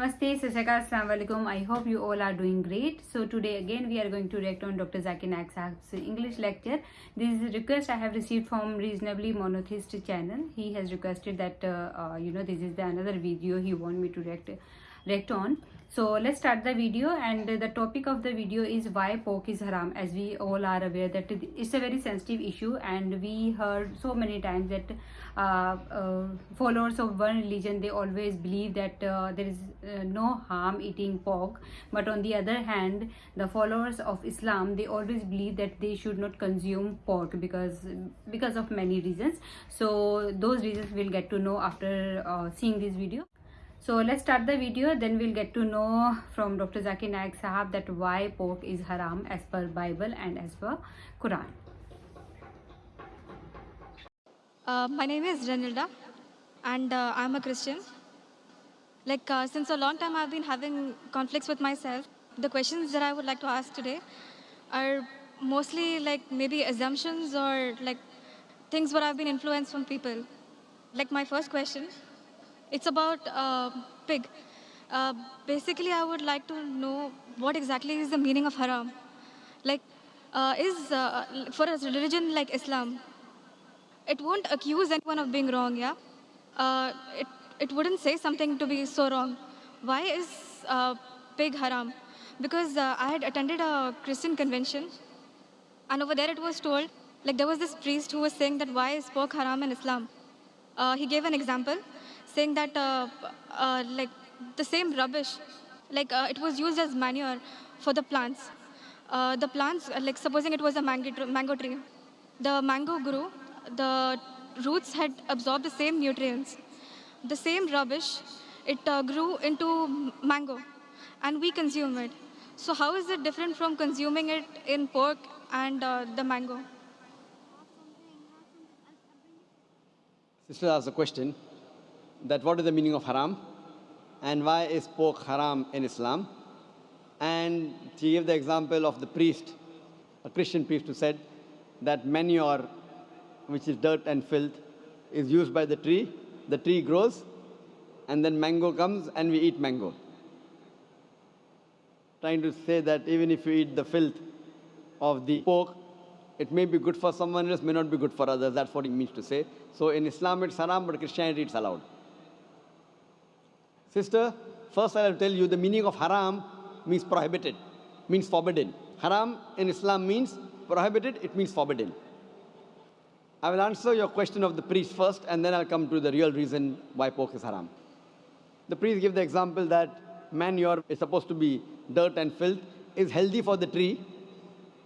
Namaste, Sasaka, Assalamu alaikum. I hope you all are doing great. So today again we are going to react on Dr. Zakir Naik Sahib's English lecture. This is a request I have received from reasonably monotheist channel. He has requested that uh, uh, you know this is the another video he want me to react react on. So let's start the video and the topic of the video is why pork is haram. As we all are aware that it's a very sensitive issue and we heard so many times that uh, uh, followers of one religion they always believe that uh, there is uh, no harm eating pork. But on the other hand the followers of Islam they always believe that they should not consume pork because because of many reasons. So those reasons we'll get to know after uh, seeing this video so let's start the video then we'll get to know from Dr. Zakir Naik Sahab that why pork is haram as per Bible and as per Quran. Uh, my name is Renilda and uh, I'm a Christian. Like uh, since a long time I've been having conflicts with myself. The questions that I would like to ask today are mostly like maybe assumptions or like things where I've been influenced from people. Like my first question it's about uh, pig. Uh, basically, I would like to know what exactly is the meaning of haram. Like, uh, is uh, for a religion like Islam, it won't accuse anyone of being wrong, yeah? Uh, it, it wouldn't say something to be so wrong. Why is uh, pig haram? Because I had attended a Christian convention, and over there it was told, like there was this priest who was saying that why is pork haram in Islam? he gave an example saying that uh, uh, like the same rubbish, like uh, it was used as manure for the plants. the plants, like supposing it was a mango, mango tree, the mango grew, the roots had absorbed the same nutrients. The same rubbish, it grew into mango, and we consume it. So how is it different from consuming it in pork and uh, the mango? Sister asked a question that what is the meaning of haram and why is pork haram in Islam. And she gave the example of the priest, a Christian priest who said that manure, which is dirt and filth, is used by the tree. The tree grows, and then mango comes, and we eat mango. Trying to say that even if you eat the filth of the pork, it may be good for someone else, may not be good for others. That's what he means to say. So in Islam, it's haram, but Christianity, it's allowed. Sister, first I'll tell you the meaning of haram means prohibited, means forbidden. Haram in Islam means prohibited, it means forbidden. I will answer your question of the priest first, and then I'll come to the real reason why pork is haram. The priest gave the example that manure is supposed to be dirt and filth, is healthy for the tree,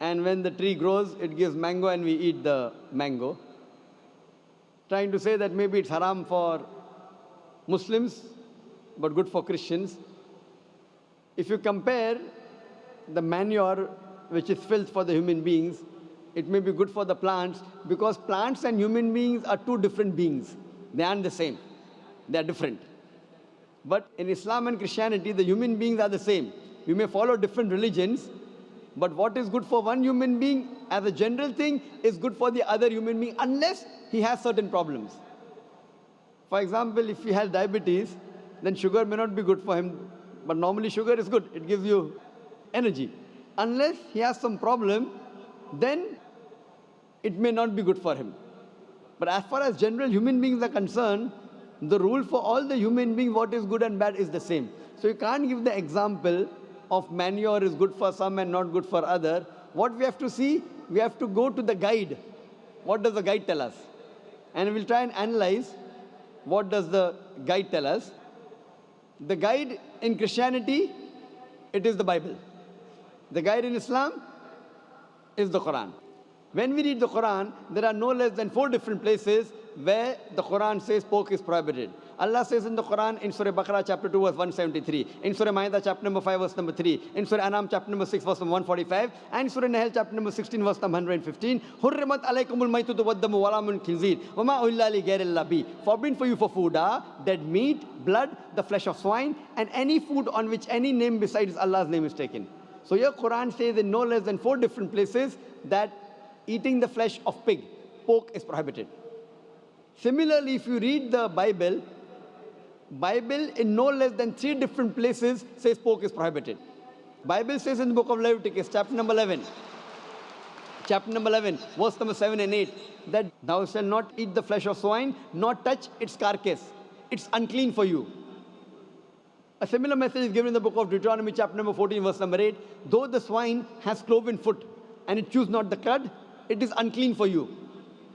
and when the tree grows, it gives mango and we eat the mango. Trying to say that maybe it's haram for Muslims, but good for Christians. If you compare the manure, which is filth for the human beings, it may be good for the plants because plants and human beings are two different beings. They aren't the same. They are different. But in Islam and Christianity, the human beings are the same. You may follow different religions, but what is good for one human being as a general thing is good for the other human being unless he has certain problems. For example, if he has diabetes, then sugar may not be good for him. But normally sugar is good. It gives you energy. Unless he has some problem, then it may not be good for him. But as far as general human beings are concerned, the rule for all the human beings, what is good and bad is the same. So you can't give the example of manure is good for some and not good for other. What we have to see, we have to go to the guide. What does the guide tell us? And we'll try and analyze what does the guide tell us. The guide in Christianity, it is the Bible. The guide in Islam is the Quran. When we read the Quran, there are no less than four different places where the Quran says pork is prohibited. Allah says in the Quran in Surah Baqarah chapter 2 verse 173, in Surah Ma'idah chapter number 5 verse number 3, in Surah Anam chapter number 6 verse number 145, and Surah Nahl chapter number 16 verse number 115, Hurrimat alaykumul maytutu waddamu walamun khinzir, wama uhilla li ghairillahi. Forbidden for you for food are dead meat, blood, the flesh of swine, and any food on which any name besides Allah's name is taken. So your Quran says in no less than four different places that eating the flesh of pig, pork is prohibited. Similarly, if you read the Bible, Bible in no less than three different places says pork is prohibited. Bible says in the book of Leviticus, chapter number 11, chapter number 11, verse number 7 and 8, that thou shalt not eat the flesh of swine, nor touch its carcass. It's unclean for you. A similar message is given in the book of Deuteronomy, chapter number 14, verse number 8. Though the swine has cloven foot and it chews not the cud, it is unclean for you.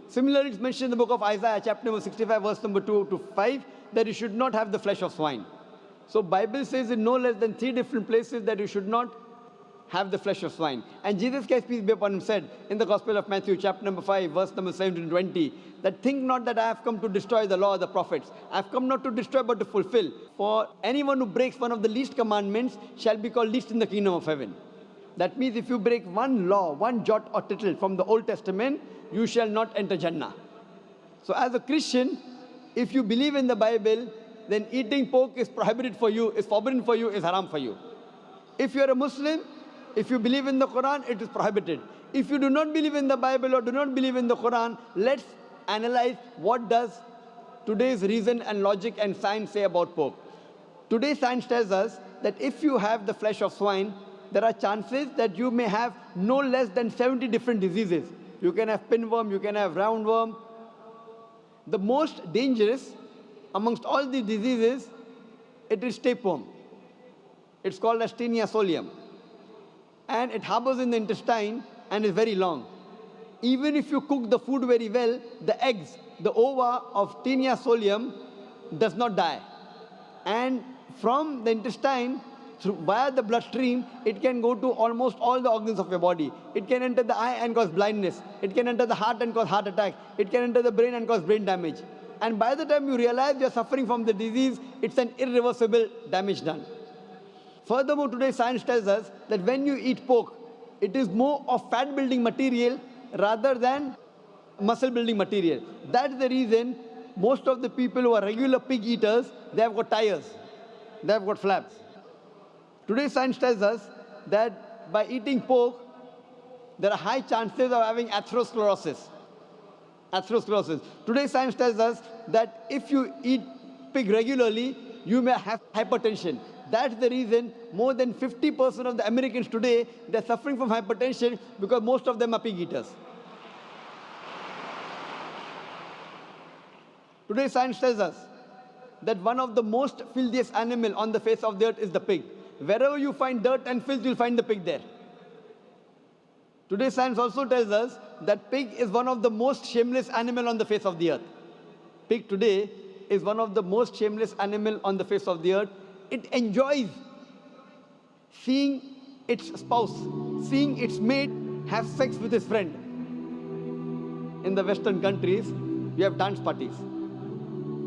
Similarly, it's mentioned in the book of Isaiah, chapter number 65, verse number 2 to 5, that you should not have the flesh of swine. So Bible says in no less than three different places that you should not have the flesh of swine. And Jesus Christ, peace be upon him, said in the Gospel of Matthew, chapter number 5, verse number 17 to 20, that think not that I have come to destroy the law of the prophets. I have come not to destroy, but to fulfill. For anyone who breaks one of the least commandments shall be called least in the kingdom of heaven. That means if you break one law, one jot or tittle from the Old Testament, you shall not enter Jannah. So as a Christian, if you believe in the Bible, then eating pork is prohibited for you, is forbidden for you, is haram for you. If you're a Muslim, if you believe in the Quran, it is prohibited. If you do not believe in the Bible or do not believe in the Quran, let's analyze what does today's reason and logic and science say about pork. Today science tells us that if you have the flesh of swine, there are chances that you may have no less than 70 different diseases. You can have pinworm, you can have roundworm. The most dangerous amongst all the diseases, it is tapeworm. It's called as Taenia solium and it harbors in the intestine and is very long. Even if you cook the food very well, the eggs, the ova of Taenia solium does not die. And from the intestine, through, via the bloodstream, it can go to almost all the organs of your body. It can enter the eye and cause blindness. It can enter the heart and cause heart attack. It can enter the brain and cause brain damage. And by the time you realize you're suffering from the disease, it's an irreversible damage done. Furthermore, today science tells us that when you eat pork, it is more of fat building material rather than muscle building material. That's the reason most of the people who are regular pig eaters, they have got tires, they have got flaps. Today science tells us that by eating pork, there are high chances of having atherosclerosis. Atherosclerosis. Today science tells us that if you eat pig regularly, you may have hypertension. That's the reason more than 50% of the Americans today, they're suffering from hypertension because most of them are pig eaters. Today science tells us that one of the most filthiest animal on the face of the earth is the pig. Wherever you find dirt and filth, you'll find the pig there. Today science also tells us that pig is one of the most shameless animal on the face of the earth. Pig today is one of the most shameless animal on the face of the earth it enjoys seeing its spouse, seeing its mate have sex with his friend. In the Western countries, we have dance parties.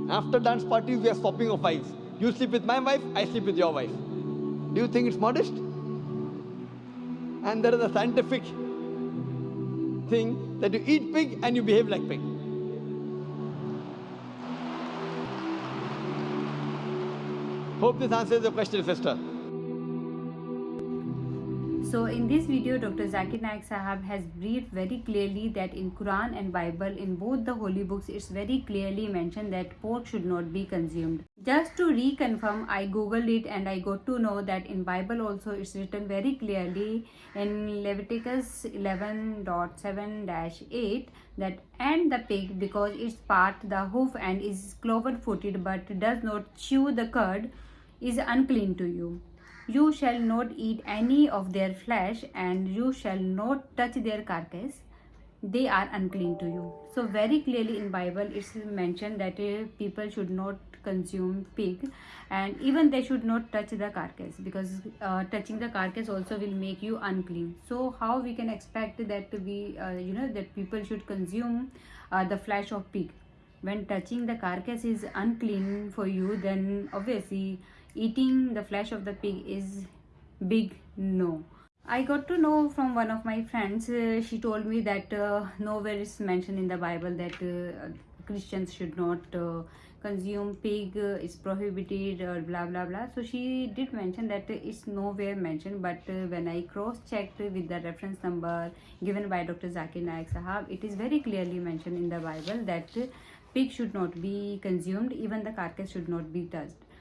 After dance parties, we are swapping of wives. You sleep with my wife, I sleep with your wife. Do you think it's modest? And there is a scientific thing that you eat pig and you behave like pig. Hope this answers your question, sister. So in this video, Dr. Zakir Naik Sahab has briefed very clearly that in Quran and Bible, in both the holy books, it's very clearly mentioned that pork should not be consumed. Just to reconfirm, I googled it and I got to know that in Bible also it's written very clearly in Leviticus 11.7-8 that and the pig because its part the hoof and is cloven footed but does not chew the cud is unclean to you. You shall not eat any of their flesh, and you shall not touch their carcass. They are unclean to you. So very clearly in Bible it's mentioned that uh, people should not consume pig and even they should not touch the carcass because uh, touching the carcass also will make you unclean so how we can expect that we uh, you know that people should consume uh, the flesh of pig when touching the carcass is unclean for you then obviously eating the flesh of the pig is big no. I got to know from one of my friends uh, she told me that uh, nowhere is mentioned in the bible that uh, christians should not uh, consume pig uh, is prohibited or blah blah blah. So she did mention that it's nowhere mentioned but uh, when i cross checked with the reference number given by dr zakir naik sahab it is very clearly mentioned in the bible that pig should not be consumed even the carcass should not be touched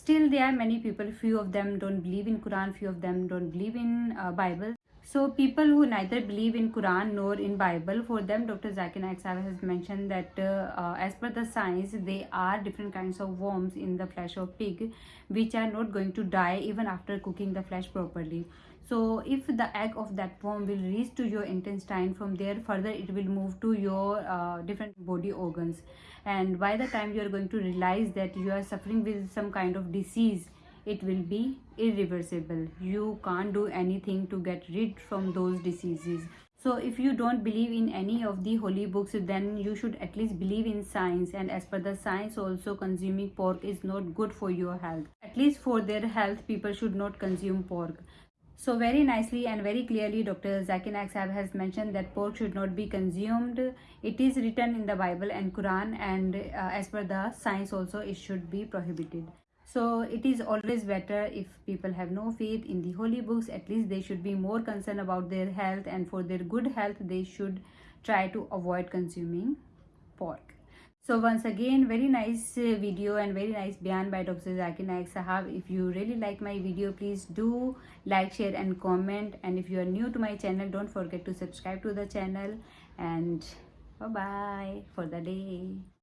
still there are many people few of them don't believe in quran few of them don't believe in uh, bible. So people who neither believe in quran nor in bible for them dr zakir naik has mentioned that uh, uh, as per the science they are different kinds of worms in the flesh of pig which are not going to die even after cooking the flesh properly so if the egg of that worm will reach to your intestine from there further it will move to your uh, different body organs. And by the time you are going to realize that you are suffering with some kind of disease it will be irreversible. You can't do anything to get rid from those diseases. So if you don't believe in any of the holy books then you should at least believe in science. And as per the science also consuming pork is not good for your health. At least for their health people should not consume pork so very nicely and very clearly Dr. Zakir Naik has mentioned that pork should not be consumed. It is written in the Bible and Quran and uh, as per the science also it should be prohibited. So it is always better if people have no faith in the holy books at least they should be more concerned about their health and for their good health they should try to avoid consuming pork. So once again, very nice uh, video and very nice bayan by Dr. Zakir Naik Sahab. If you really like my video, please do like, share and comment. And if you are new to my channel, don't forget to subscribe to the channel. And bye-bye for the day.